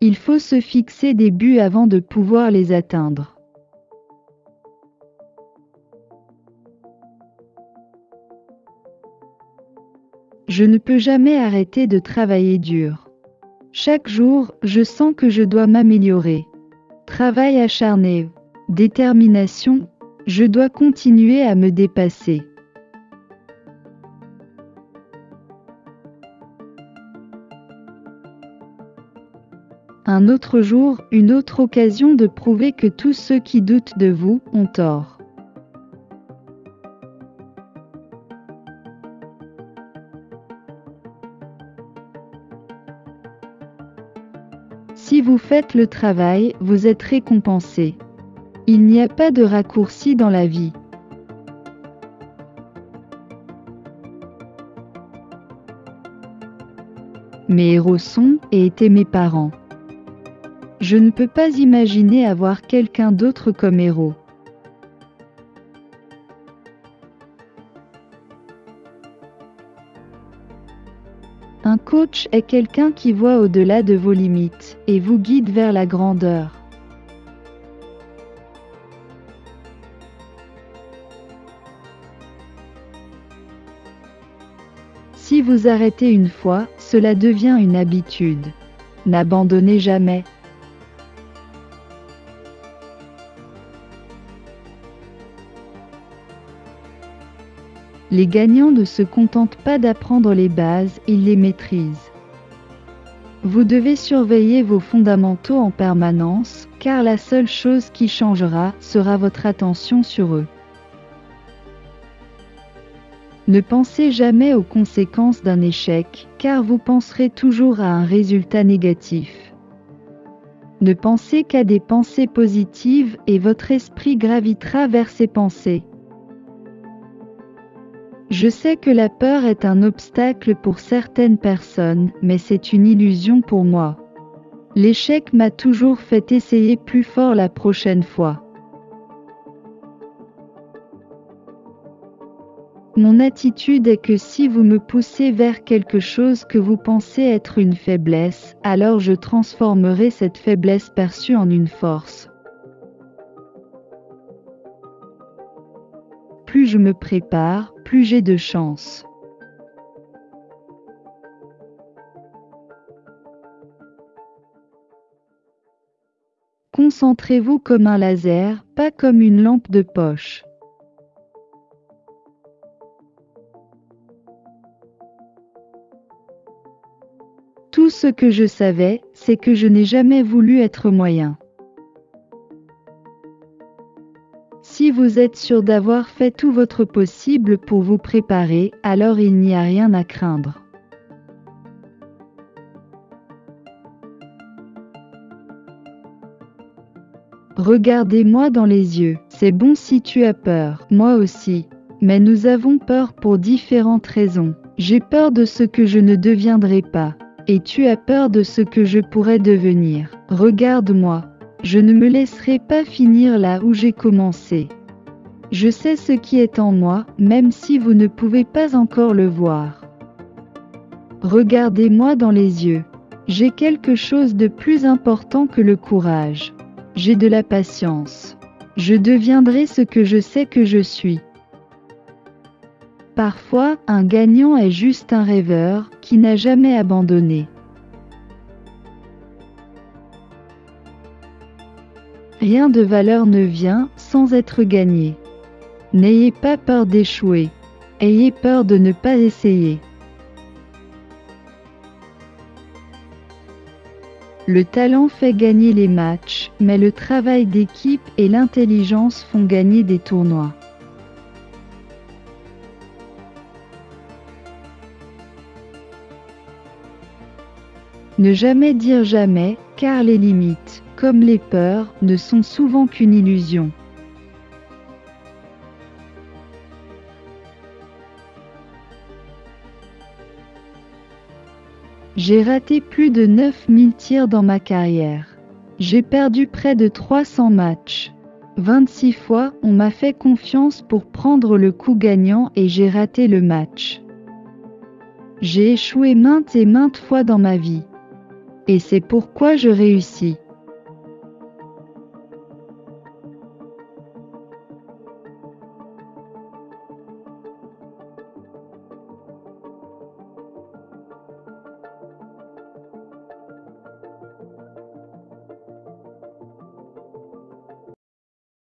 Il faut se fixer des buts avant de pouvoir les atteindre. Je ne peux jamais arrêter de travailler dur. Chaque jour, je sens que je dois m'améliorer. Travail acharné, détermination, je dois continuer à me dépasser. Un autre jour, une autre occasion de prouver que tous ceux qui doutent de vous ont tort. Si vous faites le travail, vous êtes récompensé. Il n'y a pas de raccourci dans la vie. Mes héros sont et étaient mes parents. Je ne peux pas imaginer avoir quelqu'un d'autre comme héros. Un coach est quelqu'un qui voit au-delà de vos limites et vous guide vers la grandeur. Si vous arrêtez une fois, cela devient une habitude. N'abandonnez jamais. Les gagnants ne se contentent pas d'apprendre les bases, ils les maîtrisent. Vous devez surveiller vos fondamentaux en permanence, car la seule chose qui changera sera votre attention sur eux. Ne pensez jamais aux conséquences d'un échec, car vous penserez toujours à un résultat négatif. Ne pensez qu'à des pensées positives et votre esprit gravitera vers ces pensées. Je sais que la peur est un obstacle pour certaines personnes, mais c'est une illusion pour moi. L'échec m'a toujours fait essayer plus fort la prochaine fois. Mon attitude est que si vous me poussez vers quelque chose que vous pensez être une faiblesse, alors je transformerai cette faiblesse perçue en une force. Plus je me prépare, plus j'ai de chance. Concentrez-vous comme un laser, pas comme une lampe de poche. Tout ce que je savais, c'est que je n'ai jamais voulu être moyen. Si vous êtes sûr d'avoir fait tout votre possible pour vous préparer, alors il n'y a rien à craindre. Regardez-moi dans les yeux, c'est bon si tu as peur, moi aussi. Mais nous avons peur pour différentes raisons. J'ai peur de ce que je ne deviendrai pas. Et tu as peur de ce que je pourrais devenir. Regarde-moi. Je ne me laisserai pas finir là où j'ai commencé. Je sais ce qui est en moi, même si vous ne pouvez pas encore le voir. Regardez-moi dans les yeux. J'ai quelque chose de plus important que le courage. J'ai de la patience. Je deviendrai ce que je sais que je suis. Parfois, un gagnant est juste un rêveur qui n'a jamais abandonné. Rien de valeur ne vient sans être gagné. N'ayez pas peur d'échouer. Ayez peur de ne pas essayer. Le talent fait gagner les matchs, mais le travail d'équipe et l'intelligence font gagner des tournois. Ne jamais dire jamais, car les limites, comme les peurs, ne sont souvent qu'une illusion. J'ai raté plus de 9000 tirs dans ma carrière. J'ai perdu près de 300 matchs. 26 fois, on m'a fait confiance pour prendre le coup gagnant et j'ai raté le match. J'ai échoué maintes et maintes fois dans ma vie. Et c'est pourquoi je réussis.